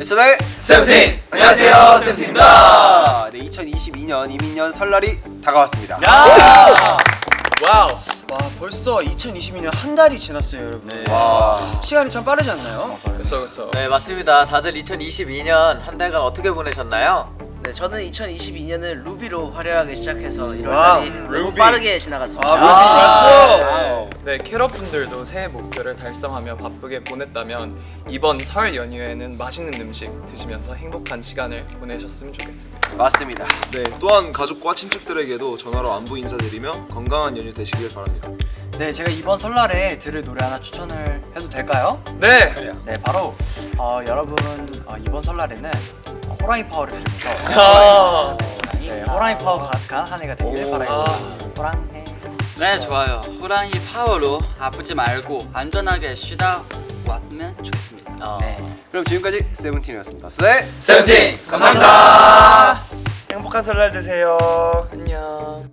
Say the name 세븐틴! 안녕하세요, 세븐틴입니다. 네, 2022년 임인년 설날이 다가왔습니다. Wow. 와 벌써 2022년 한 달이 지났어요 여러분 와. 시간이 참 빠르지 않나요? 그렇죠, 그렇죠. 네 맞습니다. 다들 2022년 한 달간 어떻게 보내셨나요? 네, 저는 2022년을 루비로 화려하게 시작해서 1월 wow, 달이 너무 루비. 빠르게 지나갔습니다. 아, 네, 네, 캐럿분들도 새해 목표를 달성하며 바쁘게 보냈다면 이번 설 연휴에는 맛있는 음식 드시면서 행복한 시간을 보내셨으면 좋겠습니다. 맞습니다. 네, 또한 가족과 친척들에게도 전화로 안부 인사드리며 건강한 연휴 되시길 바랍니다. 네 제가 이번 설날에 들을 노래 하나 추천을 해도 될까요? 네. 네 바로 어, 여러분 어, 이번 설날에는 어, 호랑이 파워를 드립니다 아, 네, 호랑이 파워 가득한 한 해가 되기를 바라겠습니다 호랑이 네 좋아요 호랑이 파워로 아프지 말고 안전하게 쉬다 왔으면 좋겠습니다 네. 그럼 지금까지 세븐틴이었습니다. 네. 세븐틴 감사합니다. 행복한 설날 되세요 안녕.